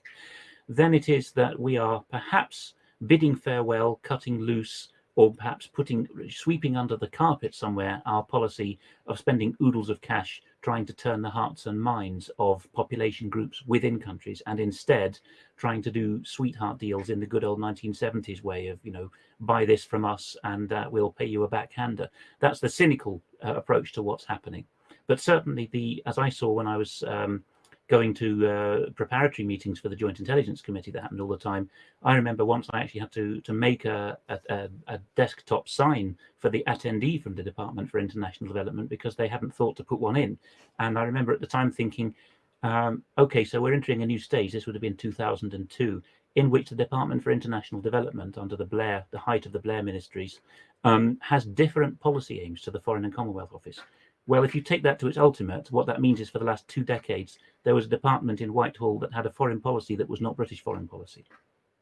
then it is that we are perhaps bidding farewell, cutting loose or perhaps putting sweeping under the carpet somewhere our policy of spending oodles of cash trying to turn the hearts and minds of population groups within countries and instead trying to do sweetheart deals in the good old 1970s way of you know buy this from us and uh, we'll pay you a backhander. That's the cynical uh, approach to what's happening. But certainly the as i saw when i was um, going to uh, preparatory meetings for the Joint Intelligence Committee that happened all the time. I remember once I actually had to to make a, a, a, desktop sign for the attendee from the Department for International Development because they hadn't thought to put one in. And I remember at the time thinking, um, okay, so we're entering a new stage. This would have been 2002, in which the Department for International Development, under the Blair, the height of the Blair ministries, um, has different policy aims to the Foreign and Commonwealth Office. Well, if you take that to its ultimate, what that means is for the last two decades, there was a department in Whitehall that had a foreign policy that was not British foreign policy,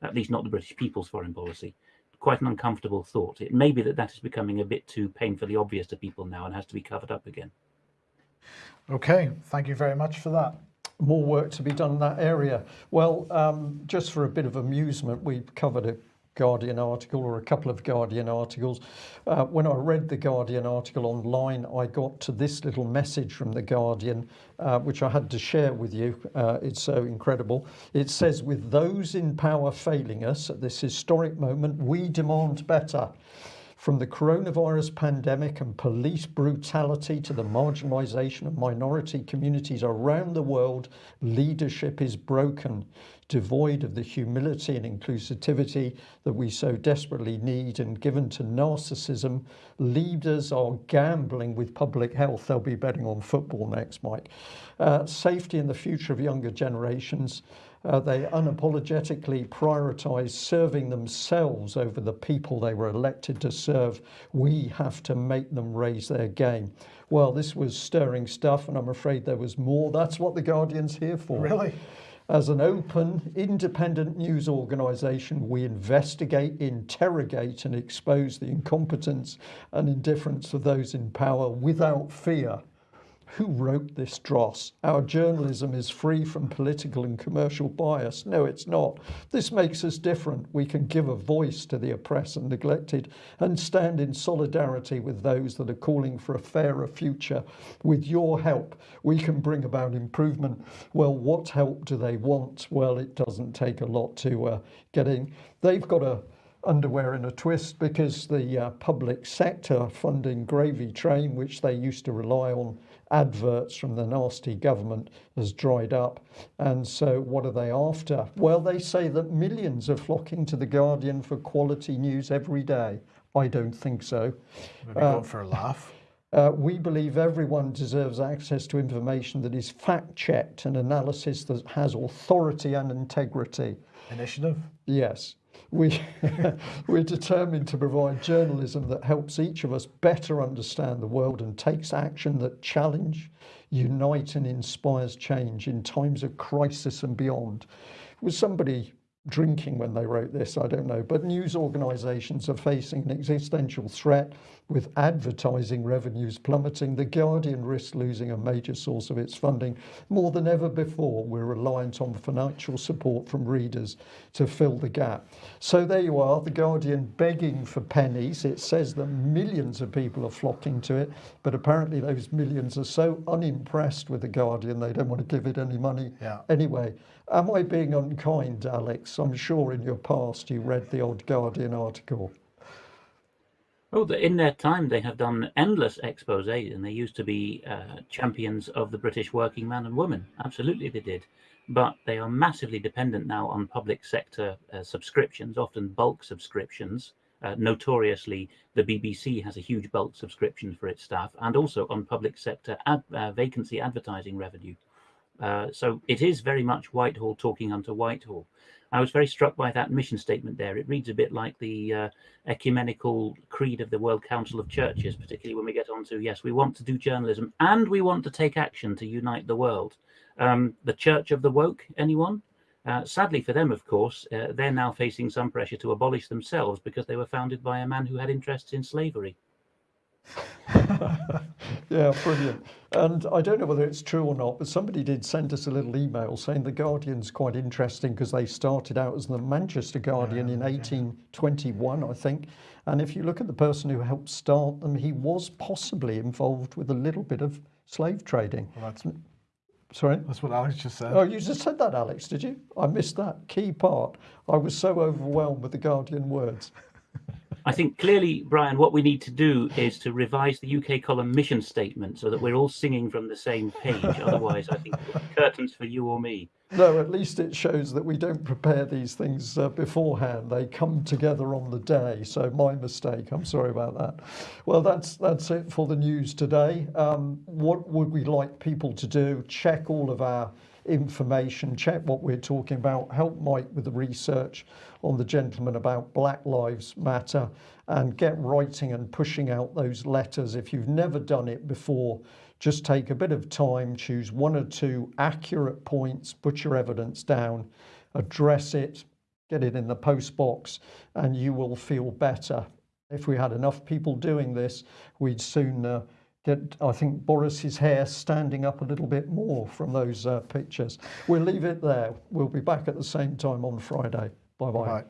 at least not the British people's foreign policy. Quite an uncomfortable thought. It may be that that is becoming a bit too painfully obvious to people now and has to be covered up again. Okay, thank you very much for that more work to be done in that area. Well, um, just for a bit of amusement, we covered a Guardian article or a couple of Guardian articles. Uh, when I read the Guardian article online, I got to this little message from the Guardian, uh, which I had to share with you. Uh, it's so incredible. It says, with those in power failing us at this historic moment, we demand better. From the coronavirus pandemic and police brutality to the marginalisation of minority communities around the world, leadership is broken devoid of the humility and inclusivity that we so desperately need and given to narcissism. Leaders are gambling with public health. They'll be betting on football next, Mike. Uh, safety and the future of younger generations. Uh, they unapologetically prioritize serving themselves over the people they were elected to serve. We have to make them raise their game. Well, this was stirring stuff, and I'm afraid there was more. That's what the Guardian's here for. Really? As an open, independent news organisation, we investigate, interrogate, and expose the incompetence and indifference of those in power without fear who wrote this dross? Our journalism is free from political and commercial bias. No, it's not. This makes us different. We can give a voice to the oppressed and neglected and stand in solidarity with those that are calling for a fairer future. With your help, we can bring about improvement. Well, what help do they want? Well, it doesn't take a lot to uh, get in. They've got a underwear in a twist because the uh, public sector funding gravy train, which they used to rely on adverts from the nasty government has dried up. And so what are they after? Well, they say that millions are flocking to The Guardian for quality news every day. I don't think so. Maybe uh, for a laugh. Uh, we believe everyone deserves access to information that is fact checked and analysis that has authority and integrity. Initiative? Yes. We, we're determined to provide journalism that helps each of us better understand the world and takes action that challenge, unite and inspires change in times of crisis and beyond. Was somebody drinking when they wrote this, I don't know, but news organisations are facing an existential threat with advertising revenues plummeting. The Guardian risks losing a major source of its funding. More than ever before, we're reliant on financial support from readers to fill the gap. So there you are, The Guardian begging for pennies. It says that millions of people are flocking to it, but apparently those millions are so unimpressed with The Guardian, they don't want to give it any money yeah. anyway. Am I being unkind, Alex? I'm sure in your past you read the odd Guardian article. Oh, in their time, they have done endless exposés, and they used to be uh, champions of the British working man and woman. Absolutely, they did. But they are massively dependent now on public sector uh, subscriptions, often bulk subscriptions. Uh, notoriously, the BBC has a huge bulk subscription for its staff, and also on public sector ad, uh, vacancy advertising revenue. Uh, so it is very much Whitehall talking unto Whitehall. I was very struck by that mission statement there. It reads a bit like the uh, ecumenical creed of the World Council of Churches, particularly when we get on to, yes, we want to do journalism and we want to take action to unite the world. Um, the Church of the Woke, anyone? Uh, sadly for them, of course, uh, they're now facing some pressure to abolish themselves because they were founded by a man who had interests in slavery. Yeah, brilliant. And I don't know whether it's true or not, but somebody did send us a little email saying the Guardian's quite interesting because they started out as the Manchester Guardian in ah, 1821, I think. And if you look at the person who helped start them, he was possibly involved with a little bit of slave trading. Well, that's, Sorry? that's what Alex just said. Oh, you just said that, Alex, did you? I missed that key part. I was so overwhelmed with the Guardian words. I think clearly, Brian, what we need to do is to revise the UK column mission statement so that we're all singing from the same page. Otherwise, I think curtains for you or me. No, at least it shows that we don't prepare these things uh, beforehand. They come together on the day. So my mistake. I'm sorry about that. Well, that's that's it for the news today. Um, what would we like people to do? Check all of our information. Check what we're talking about. Help Mike with the research on the gentleman about Black Lives Matter, and get writing and pushing out those letters. If you've never done it before, just take a bit of time, choose one or two accurate points, put your evidence down, address it, get it in the post box, and you will feel better. If we had enough people doing this, we'd soon uh, get, I think, Boris's hair standing up a little bit more from those uh, pictures. We'll leave it there. We'll be back at the same time on Friday. Bye bye. Right.